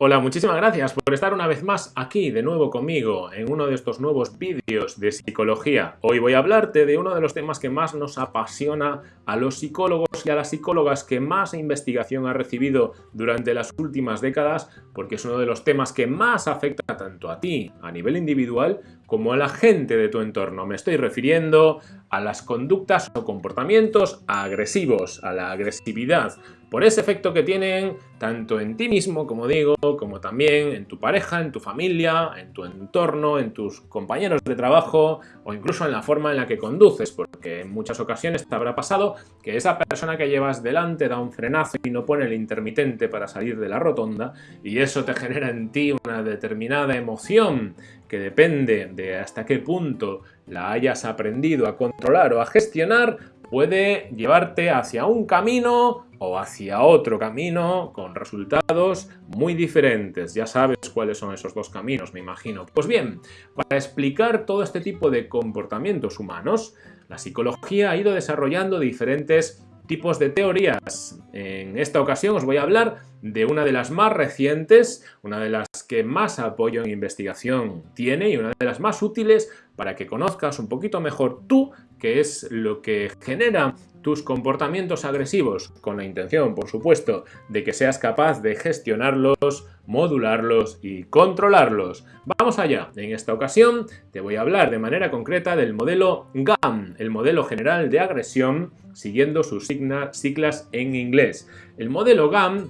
Hola, muchísimas gracias por estar una vez más aquí de nuevo conmigo en uno de estos nuevos vídeos de psicología. Hoy voy a hablarte de uno de los temas que más nos apasiona a los psicólogos y a las psicólogas que más investigación ha recibido durante las últimas décadas porque es uno de los temas que más afecta tanto a ti a nivel individual como a la gente de tu entorno. Me estoy refiriendo a las conductas o comportamientos agresivos, a la agresividad, por ese efecto que tienen tanto en ti mismo, como digo, como también en tu pareja, en tu familia, en tu entorno, en tus compañeros de trabajo o incluso en la forma en la que conduces, porque en muchas ocasiones te habrá pasado que esa persona que llevas delante da un frenazo y no pone el intermitente para salir de la rotonda y eso te genera en ti una determinada emoción que depende de hasta qué punto la hayas aprendido a controlar o a gestionar, puede llevarte hacia un camino o hacia otro camino con resultados muy diferentes. Ya sabes cuáles son esos dos caminos, me imagino. Pues bien, para explicar todo este tipo de comportamientos humanos, la psicología ha ido desarrollando diferentes tipos de teorías. En esta ocasión os voy a hablar de una de las más recientes, una de las que más apoyo en investigación tiene y una de las más útiles para que conozcas un poquito mejor tú qué es lo que genera tus comportamientos agresivos, con la intención, por supuesto, de que seas capaz de gestionarlos, modularlos y controlarlos. Vamos allá. En esta ocasión te voy a hablar de manera concreta del modelo GAM, el modelo general de agresión, siguiendo sus siglas en inglés. El modelo GAM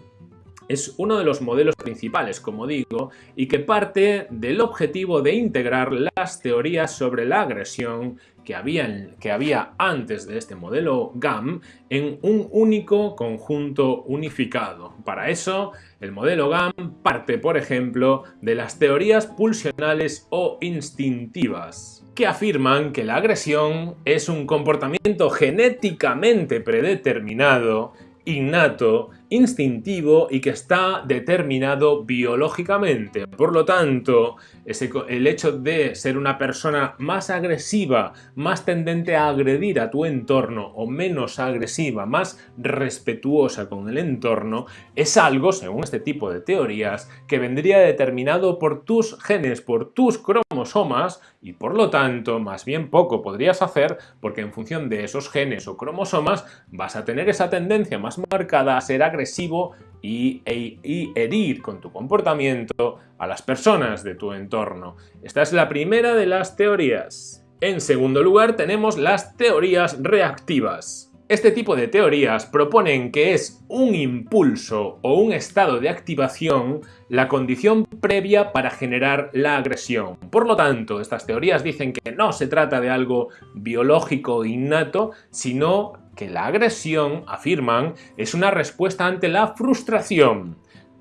es uno de los modelos principales, como digo, y que parte del objetivo de integrar las teorías sobre la agresión que había, que había antes de este modelo GAM en un único conjunto unificado. Para eso, el modelo GAM parte, por ejemplo, de las teorías pulsionales o instintivas, que afirman que la agresión es un comportamiento genéticamente predeterminado innato, instintivo y que está determinado biológicamente. Por lo tanto, el hecho de ser una persona más agresiva, más tendente a agredir a tu entorno o menos agresiva, más respetuosa con el entorno, es algo, según este tipo de teorías, que vendría determinado por tus genes, por tus cromosomas y por lo tanto, más bien poco podrías hacer porque en función de esos genes o cromosomas vas a tener esa tendencia más marcada a ser agresivo y, e, y, herir con tu comportamiento a las personas de tu entorno. Esta es la primera de las teorías. En segundo lugar tenemos las teorías reactivas. Este tipo de teorías proponen que es un impulso o un estado de activación la condición previa para generar la agresión. Por lo tanto, estas teorías dicen que no se trata de algo biológico innato, sino que la agresión, afirman, es una respuesta ante la frustración.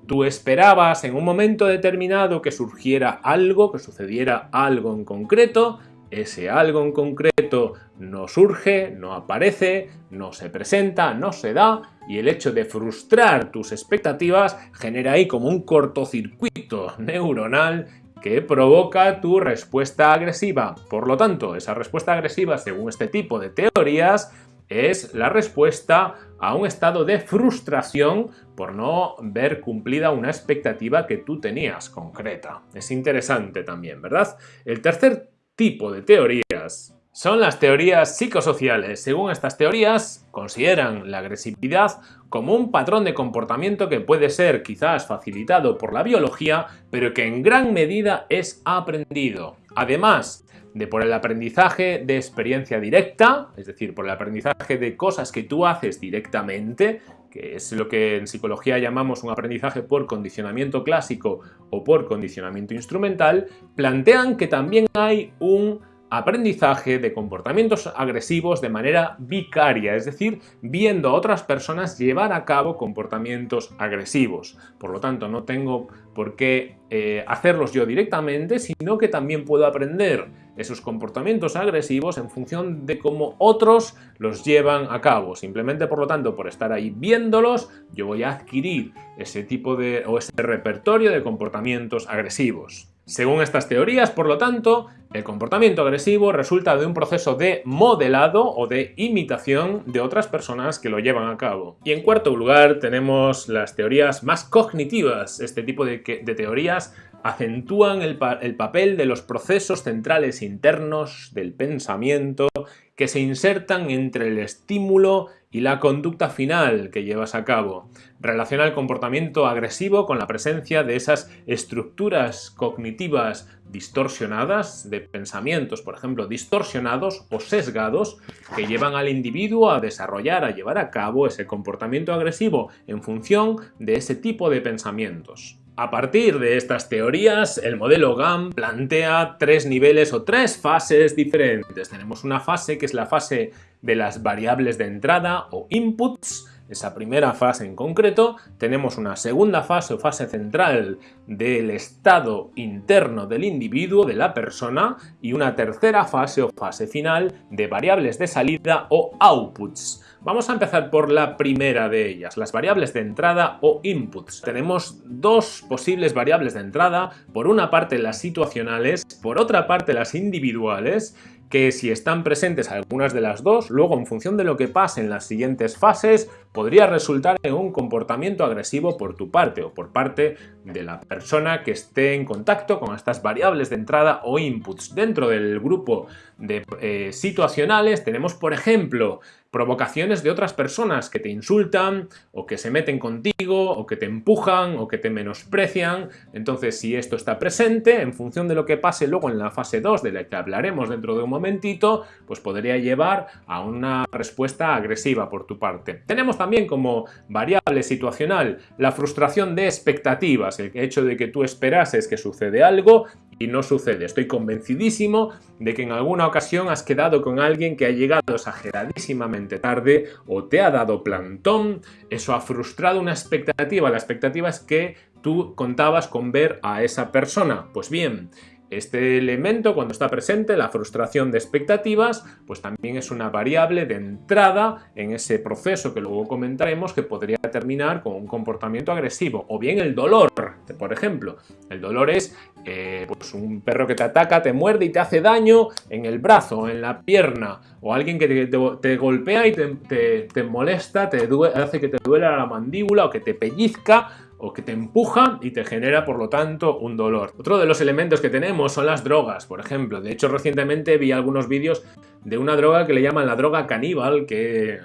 Tú esperabas en un momento determinado que surgiera algo, que sucediera algo en concreto, ese algo en concreto no surge, no aparece, no se presenta, no se da y el hecho de frustrar tus expectativas genera ahí como un cortocircuito neuronal que provoca tu respuesta agresiva. Por lo tanto, esa respuesta agresiva, según este tipo de teorías, es la respuesta a un estado de frustración por no ver cumplida una expectativa que tú tenías concreta. Es interesante también, ¿verdad? El tercer tipo de teorías son las teorías psicosociales. Según estas teorías, consideran la agresividad como un patrón de comportamiento que puede ser quizás facilitado por la biología, pero que en gran medida es aprendido. Además de por el aprendizaje de experiencia directa, es decir, por el aprendizaje de cosas que tú haces directamente, que es lo que en psicología llamamos un aprendizaje por condicionamiento clásico o por condicionamiento instrumental, plantean que también hay un aprendizaje de comportamientos agresivos de manera vicaria, es decir, viendo a otras personas llevar a cabo comportamientos agresivos. Por lo tanto, no tengo por qué eh, hacerlos yo directamente, sino que también puedo aprender esos comportamientos agresivos en función de cómo otros los llevan a cabo. Simplemente, por lo tanto, por estar ahí viéndolos, yo voy a adquirir ese tipo de o ese repertorio de comportamientos agresivos. Según estas teorías, por lo tanto, El comportamiento agresivo resulta de un proceso de modelado o de imitación de otras personas que lo llevan a cabo. Y en cuarto lugar tenemos las teorías más cognitivas. Este tipo de, de teorías acentúan el, el, papel de los procesos centrales internos del pensamiento que se insertan entre el estímulo y la conducta final que llevas a cabo. Relaciona el comportamiento agresivo con la presencia de esas estructuras cognitivas distorsionadas, de pensamientos, por ejemplo, distorsionados o sesgados, que llevan al individuo a desarrollar, a llevar a cabo ese comportamiento agresivo en función de ese tipo de pensamientos. A partir de estas teorías, el modelo GAM plantea tres niveles o tres fases diferentes. Tenemos una fase que es la fase de las variables de entrada o inputs, esa primera fase en concreto, tenemos una segunda fase o fase central del estado interno del individuo, de la persona, y una tercera fase o fase final de variables de salida o outputs. Vamos a empezar por la primera de ellas, las variables de entrada o inputs. Tenemos dos posibles variables de entrada, por una parte las situacionales, por otra parte las individuales, que si están presentes algunas de las dos, luego en función de lo que pase en las siguientes fases, podría resultar en un comportamiento agresivo por tu parte o por parte de la persona que esté en contacto con estas variables de entrada o inputs. Dentro del grupo de eh, situacionales tenemos, por ejemplo, provocaciones de otras personas que te insultan o que se meten contigo o que te empujan o que te menosprecian. Entonces, si esto está presente, en función de lo que pase luego en la fase 2, de la que hablaremos dentro de un momentito, pues podría llevar a una respuesta agresiva por tu parte. Tenemos también como variable situacional la frustración de expectativas, el hecho de que tú esperases que sucede algo y no sucede. Estoy convencidísimo de que en alguna ocasión has quedado con alguien que ha llegado exageradísimamente tarde o te ha dado plantón. Eso ha frustrado una expectativa. La expectativa es que tú contabas con ver a esa persona. Pues bien, este elemento, cuando está presente, la frustración de expectativas, pues también es una variable de entrada en ese proceso que luego comentaremos que podría terminar con un comportamiento agresivo. O bien el dolor, por ejemplo. El dolor es eh, pues un perro que te ataca, te muerde y te hace daño en el brazo, en la pierna. O alguien que te, golpea y te, molesta, te hace que te duela la mandíbula o que te pellizca o que te empuja y te genera por lo tanto un dolor. Otro de los elementos que tenemos son las drogas, por ejemplo. De hecho recientemente vi algunos vídeos de una droga que le llaman la droga caníbal que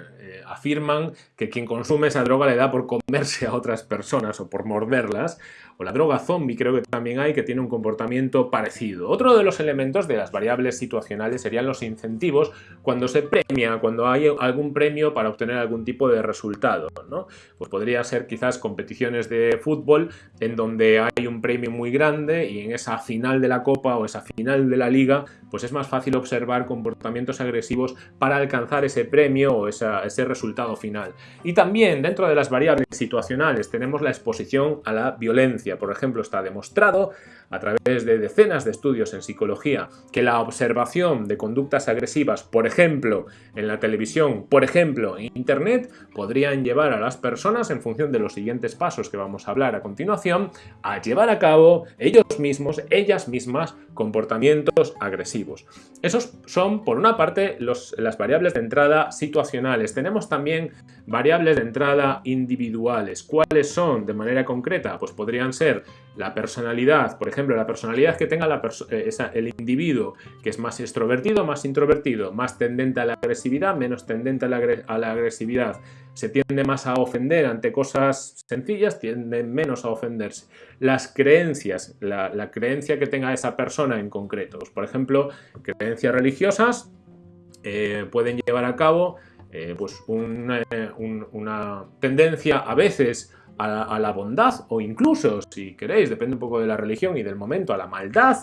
afirman que quien consume esa droga le da por comerse a otras personas o por morderlas, o la droga zombie creo que también hay que tiene un comportamiento parecido. Otro de los elementos de las variables situacionales serían los incentivos cuando se premia, cuando hay algún premio para obtener algún tipo de resultado. ¿no? Pues podría ser quizás competiciones de fútbol en donde hay un premio muy grande y en esa final de la copa o esa final de la liga pues es más fácil observar comportamientos agresivos para alcanzar ese premio o ese resultado final. Y también dentro de las variables situacionales tenemos la exposición a la violencia. Por ejemplo, está demostrado a través de decenas de estudios en psicología que la observación de conductas agresivas, por ejemplo, en la televisión, por ejemplo, en Internet, podrían llevar a las personas, en función de los siguientes pasos que vamos a hablar a continuación, a llevar a cabo ellos mismos, ellas mismas, comportamientos agresivos. Esos son, por una parte, las variables de entrada situacionales. Tenemos también variables de entrada individuales. ¿Cuáles son de manera concreta? Pues podrían ser la personalidad, por ejemplo, la personalidad que tenga eh, el individuo, que es más extrovertido, más introvertido, más tendente a la agresividad, menos tendente a la, agresividad, se tiende más a ofender ante cosas sencillas, tiende menos a ofenderse. Las creencias, la, creencia que tenga esa persona en concreto, pues, por ejemplo, creencias religiosas eh, pueden llevar a cabo eh, pues una tendencia a veces a, la bondad o incluso, si queréis, depende un poco de la religión y del momento, a la maldad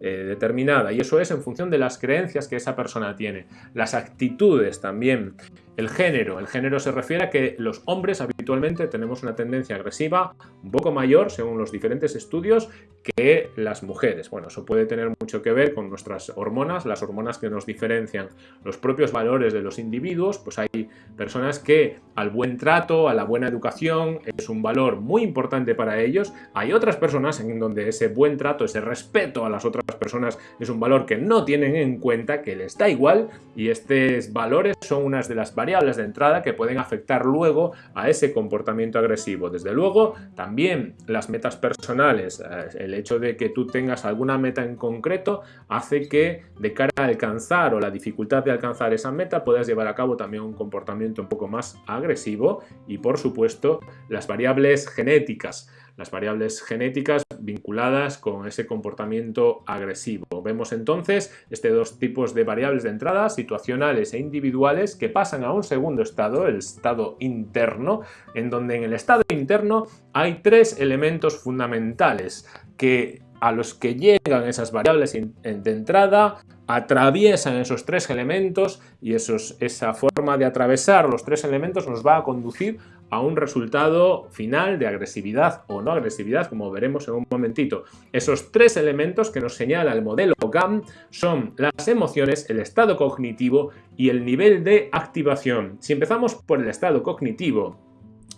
eh, determinada. Y eso es en función de las creencias que esa persona tiene. Las actitudes también el género. El género se refiere a que los hombres habitualmente tenemos una tendencia agresiva un poco mayor, según los diferentes estudios, que las mujeres. Bueno, eso puede tener mucho que ver con nuestras hormonas, las hormonas que nos diferencian los propios valores de los individuos, pues hay personas que al buen trato, a la buena educación, es un valor muy importante para ellos. Hay otras personas en donde ese buen trato, ese respeto a las otras personas es un valor que no tienen en cuenta, que les da igual y estos valores son unas de las variables de entrada que pueden afectar luego a ese comportamiento agresivo. Desde luego, también las metas personales, eh, el hecho de que tú tengas alguna meta en concreto hace que de cara a alcanzar o la dificultad de alcanzar esa meta puedas llevar a cabo también un comportamiento un poco más agresivo y por supuesto las variables genéticas las variables genéticas vinculadas con ese comportamiento agresivo. Vemos entonces este dos tipos de variables de entrada, situacionales e individuales, que pasan a un segundo estado, el estado interno, en donde en el estado interno hay tres elementos fundamentales que a los que llegan esas variables de entrada, atraviesan esos tres elementos y esa forma de atravesar los tres elementos nos va a conducir a un resultado final de agresividad o no agresividad, como veremos en un momentito. Esos tres elementos que nos señala el modelo GAM son las emociones, el estado cognitivo y el nivel de activación. Si empezamos por el estado cognitivo,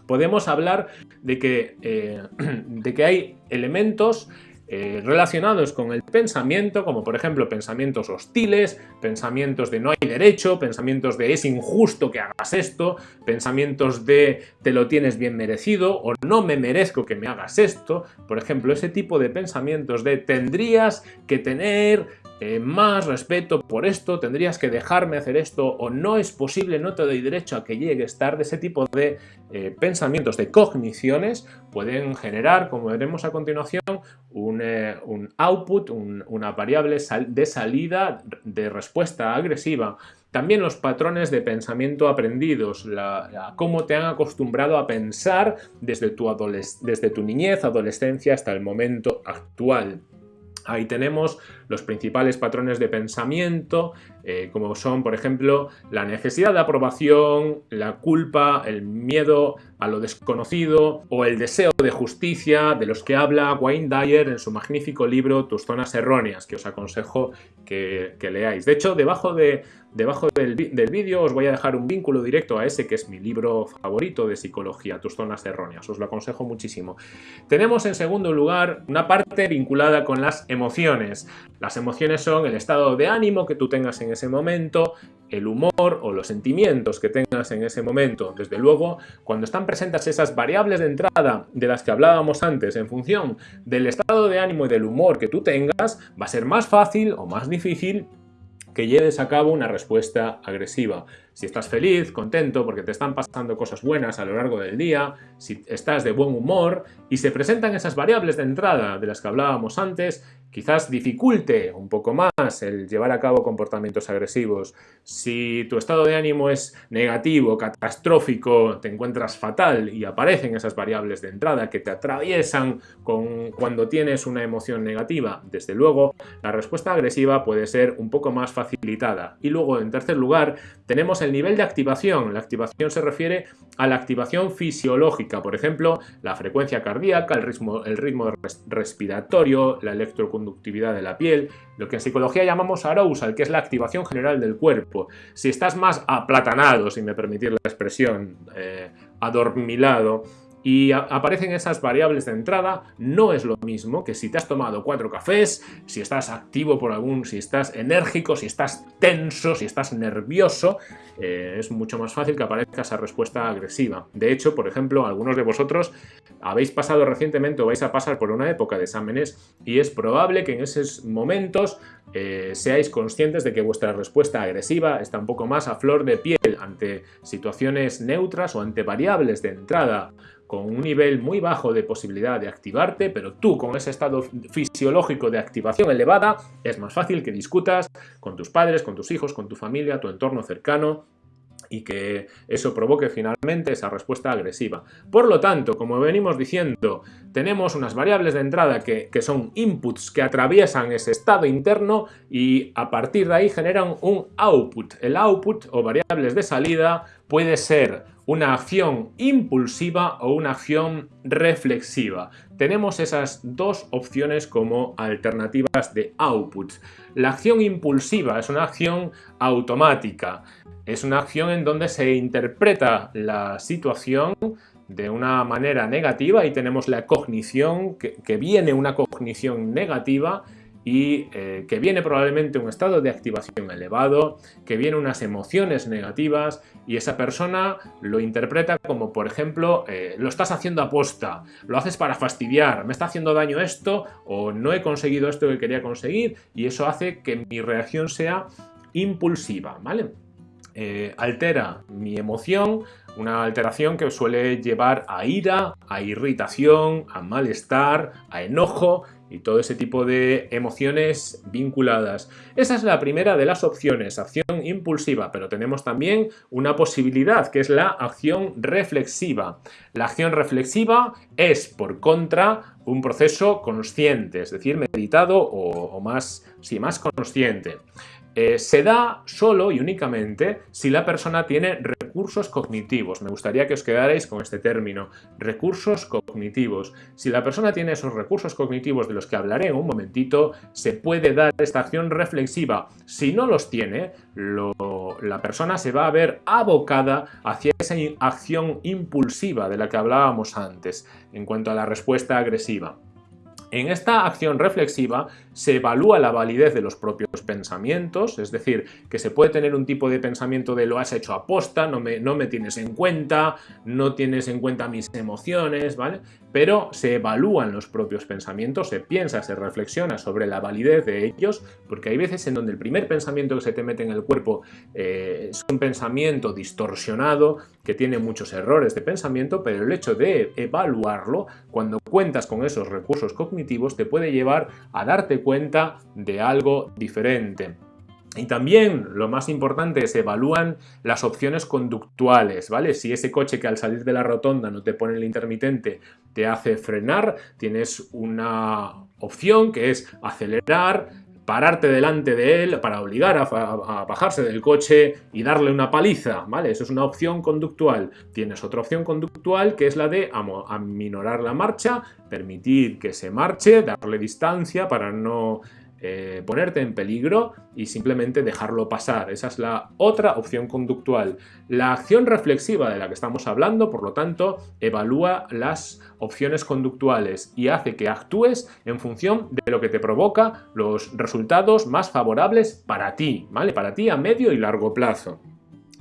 podemos hablar de que, eh, de que hay elementos eh, relacionados con el pensamiento, como por ejemplo pensamientos hostiles, pensamientos de no hay derecho, pensamientos de es injusto que hagas esto, pensamientos de te lo tienes bien merecido o no me merezco que me hagas esto, por ejemplo, ese tipo de pensamientos de tendrías que tener más respeto por esto, tendrías que dejarme hacer esto o no es posible, no te doy derecho a que llegues tarde. Ese tipo de eh, pensamientos, de cogniciones, pueden generar, como veremos a continuación, un, eh, output, una variable de salida de respuesta agresiva. También los patrones de pensamiento aprendidos, cómo te han acostumbrado a pensar desde tu, desde tu niñez, adolescencia hasta el momento actual. Ahí tenemos los principales patrones de pensamiento, eh, como son, por ejemplo, la necesidad de aprobación, la culpa, el miedo a lo desconocido o el deseo de justicia de los que habla Wayne Dyer en su magnífico libro Tus zonas erróneas, que os aconsejo que, leáis. De hecho, debajo, de, debajo del, del vídeo os voy a dejar un vínculo directo a ese que es mi libro favorito de psicología, Tus zonas erróneas. Os lo aconsejo muchísimo. Tenemos en segundo lugar una parte vinculada con las emociones. Las emociones son el estado de ánimo que tú tengas en ese momento, el humor o los sentimientos que tengas en ese momento. Desde luego, cuando están presentes esas variables de entrada de las que hablábamos antes en función del estado de ánimo y del humor que tú tengas, va a ser más fácil o más difícil que lleves a cabo una respuesta agresiva. Si estás feliz, contento, porque te están pasando cosas buenas a lo largo del día, si estás de buen humor y se presentan esas variables de entrada de las que hablábamos antes, quizás dificulte un poco más el llevar a cabo comportamientos agresivos. Si tu estado de ánimo es negativo, catastrófico, te encuentras fatal y aparecen esas variables de entrada que te atraviesan con, cuando tienes una emoción negativa, desde luego la respuesta agresiva puede ser un poco más facilitada. Y luego, en tercer lugar, tenemos el nivel de activación. La activación se refiere a la activación fisiológica, por ejemplo, la frecuencia cardíaca, el ritmo, el ritmo respiratorio, la electroconductividad de la piel, lo que en psicología llamamos arousal, que es la activación general del cuerpo. Si estás más aplatanado, si me permitir la expresión, eh, adormilado, y aparecen esas variables de entrada, no es lo mismo que si te has tomado cuatro cafés, si estás activo por algún, si estás enérgico, si estás tenso, si estás nervioso, eh, es mucho más fácil que aparezca esa respuesta agresiva. De hecho, por ejemplo, algunos de vosotros habéis pasado recientemente o vais a pasar por una época de exámenes y es probable que en esos momentos eh, seáis conscientes de que vuestra respuesta agresiva está un poco más a flor de piel ante situaciones neutras o ante variables de entrada con un nivel muy bajo de posibilidad de activarte, pero tú con ese estado fisiológico de activación elevada, es más fácil que discutas con tus padres, con tus hijos, con tu familia, tu entorno cercano, y que eso provoque finalmente esa respuesta agresiva. Por lo tanto, como venimos diciendo, tenemos unas variables de entrada que, que, son inputs que atraviesan ese estado interno y a partir de ahí generan un output. El output o variables de salida puede ser una acción impulsiva o una acción reflexiva. Tenemos esas dos opciones como alternativas de outputs. La acción impulsiva es una acción automática. Es una acción en donde se interpreta la situación de una manera negativa y tenemos la cognición, que, que viene una cognición negativa y eh, que viene probablemente un estado de activación elevado, que viene unas emociones negativas y esa persona lo interpreta como, por ejemplo, eh, lo estás haciendo aposta, lo haces para fastidiar, me está haciendo daño esto o no he conseguido esto que quería conseguir y eso hace que mi reacción sea impulsiva, ¿vale? Eh, altera mi emoción, una alteración que suele llevar a ira, a irritación, a malestar, a enojo y todo ese tipo de emociones vinculadas. Esa es la primera de las opciones, acción impulsiva, pero tenemos también una posibilidad que es la acción reflexiva. La acción reflexiva es, por contra, un proceso consciente, es decir, meditado o, más, más consciente. Eh, se da solo y únicamente si la persona tiene recursos cognitivos. Me gustaría que os quedarais con este término, recursos cognitivos. Si la persona tiene esos recursos cognitivos de los que hablaré en un momentito, se puede dar esta acción reflexiva. Si no los tiene, la persona se va a ver abocada hacia esa acción impulsiva de la que hablábamos antes, en cuanto a la respuesta agresiva. En esta acción reflexiva se evalúa la validez de los propios pensamientos, es decir, que se puede tener un tipo de pensamiento de lo has hecho aposta, no me, no me tienes en cuenta, no tienes en cuenta mis emociones, ¿vale? Pero se evalúan los propios pensamientos, se piensa, se reflexiona sobre la validez de ellos, porque hay veces en donde el primer pensamiento que se te mete en el cuerpo eh, es un pensamiento distorsionado, que tiene muchos errores de pensamiento, pero el hecho de evaluarlo, cuando cuentas con esos recursos cognitivos, te puede llevar a darte cuenta de algo diferente. Y también, lo más importante, se evalúan las opciones conductuales, ¿vale? Si ese coche que al salir de la rotonda no te pone el intermitente te hace frenar, tienes una opción que es acelerar, pararte delante de él para obligar a, bajarse del coche y darle una paliza, ¿vale? Eso es una opción conductual. Tienes otra opción conductual que es la de aminorar la marcha, permitir que se marche, darle distancia para no eh, ponerte en peligro y simplemente dejarlo pasar. Esa es la otra opción conductual. La acción reflexiva de la que estamos hablando, por lo tanto, evalúa las opciones conductuales y hace que actúes en función de lo que te provoca los resultados más favorables para ti, ¿vale? Para ti a medio y largo plazo.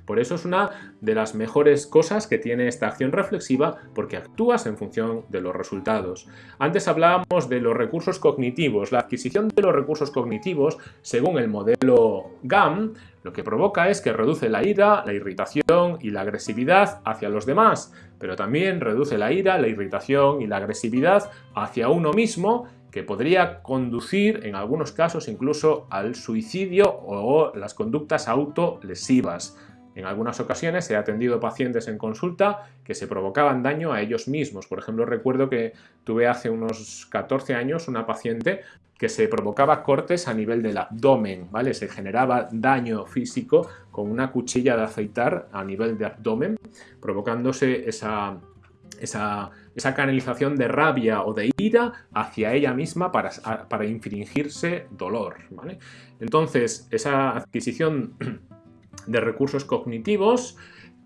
Por eso es una de las mejores cosas que tiene esta acción reflexiva porque actúas en función de los resultados. Antes hablábamos de los recursos cognitivos. La adquisición de los recursos cognitivos, según el modelo GAM, lo que provoca es que reduce la ira, la irritación y la agresividad hacia los demás, pero también reduce la ira, la irritación y la agresividad hacia uno mismo que podría conducir en algunos casos incluso al suicidio o las conductas autolesivas. En algunas ocasiones he atendido pacientes en consulta que se provocaban daño a ellos mismos. Por ejemplo, recuerdo que tuve hace unos 14 años una paciente que se provocaba cortes a nivel del abdomen, ¿vale? Se generaba daño físico con una cuchilla de aceitar a nivel de abdomen, provocándose esa, esa, esa, canalización de rabia o de ira hacia ella misma para, para infringirse dolor. ¿vale? Entonces, esa adquisición de recursos cognitivos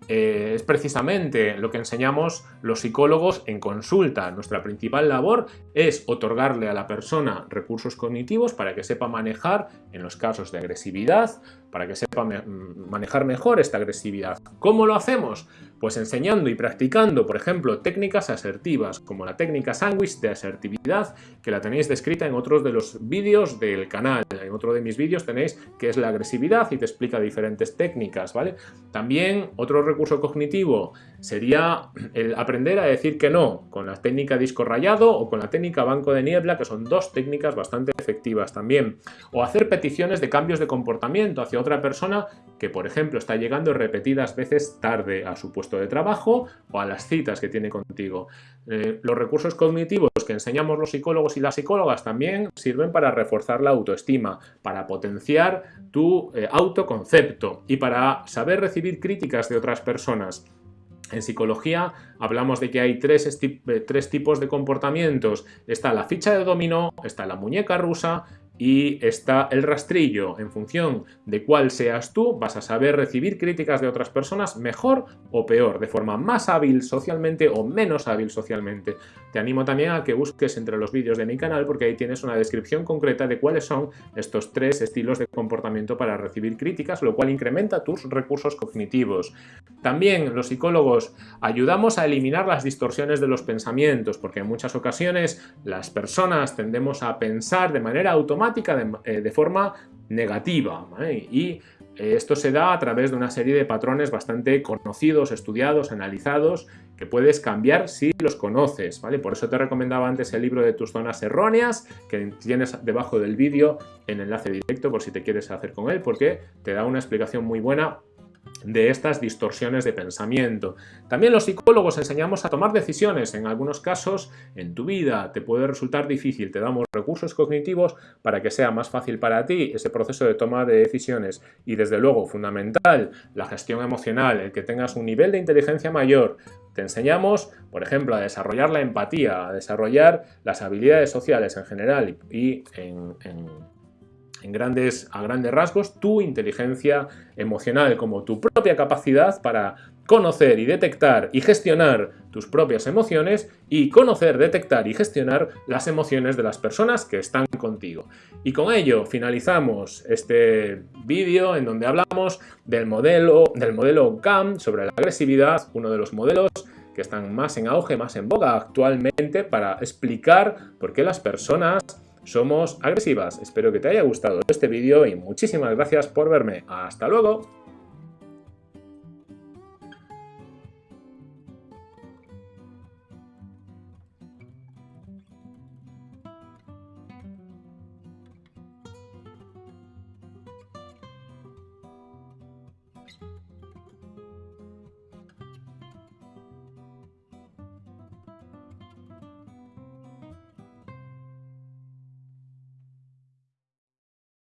eh, es precisamente lo que enseñamos los psicólogos en consulta. Nuestra principal labor es otorgarle a la persona recursos cognitivos para que sepa manejar en los casos de agresividad, para que sepa manejar mejor esta agresividad. ¿Cómo lo hacemos? Pues enseñando y practicando, por ejemplo, técnicas asertivas, como la técnica sándwich de asertividad, que la tenéis descrita en otros de los vídeos del canal. En otro de mis vídeos tenéis qué es la agresividad y te explica diferentes técnicas, ¿vale? También otro recurso cognitivo sería el aprender a decir que no, con la técnica disco rayado o con la técnica banco de niebla, que son dos técnicas bastante efectivas también. O hacer peticiones de cambios de comportamiento hacia otra persona que, por ejemplo, está llegando repetidas veces tarde a su puesto de trabajo o a las citas que tiene contigo. Eh, los recursos cognitivos que enseñamos los psicólogos y las psicólogas también sirven para reforzar la autoestima, para potenciar tu eh, autoconcepto y para saber recibir críticas de otras personas. En psicología hablamos de que hay tres, tres, tipos de comportamientos. Está la ficha de dominó, está la muñeca rusa y está el rastrillo. En función de cuál seas tú, vas a saber recibir críticas de otras personas mejor o peor, de forma más hábil socialmente o menos hábil socialmente. Te animo también a que busques entre los vídeos de mi canal porque ahí tienes una descripción concreta de cuáles son estos tres estilos de comportamiento para recibir críticas, lo cual incrementa tus recursos cognitivos. También los psicólogos ayudamos a eliminar las distorsiones de los pensamientos, porque en muchas ocasiones las personas tendemos a pensar de manera automática eh, de, forma negativa. Y eh, esto se da a través de una serie de patrones bastante conocidos, estudiados, analizados, que puedes cambiar si los conoces, ¿vale? Por eso te recomendaba antes el libro de tus zonas erróneas, que tienes debajo del vídeo en enlace directo por si te quieres hacer con él, porque te da una explicación muy buena de estas distorsiones de pensamiento. También los psicólogos enseñamos a tomar decisiones. En algunos casos, en tu vida te puede resultar difícil. Te damos recursos cognitivos para que sea más fácil para ti ese proceso de toma de decisiones. Y desde luego, fundamental, la gestión emocional, el que tengas un nivel de inteligencia mayor. Te enseñamos, por ejemplo, a desarrollar la empatía, a desarrollar las habilidades sociales en general y en, en en grandes, a grandes rasgos tu inteligencia emocional como tu propia capacidad para conocer y detectar y gestionar tus propias emociones y conocer, detectar y gestionar las emociones de las personas que están contigo. Y con ello finalizamos este vídeo en donde hablamos del modelo, del modelo GAM sobre la agresividad, uno de los modelos que están más en auge, más en boga actualmente para explicar por qué las personas somos agresivas. Espero que te haya gustado este vídeo y muchísimas gracias por verme. ¡Hasta luego!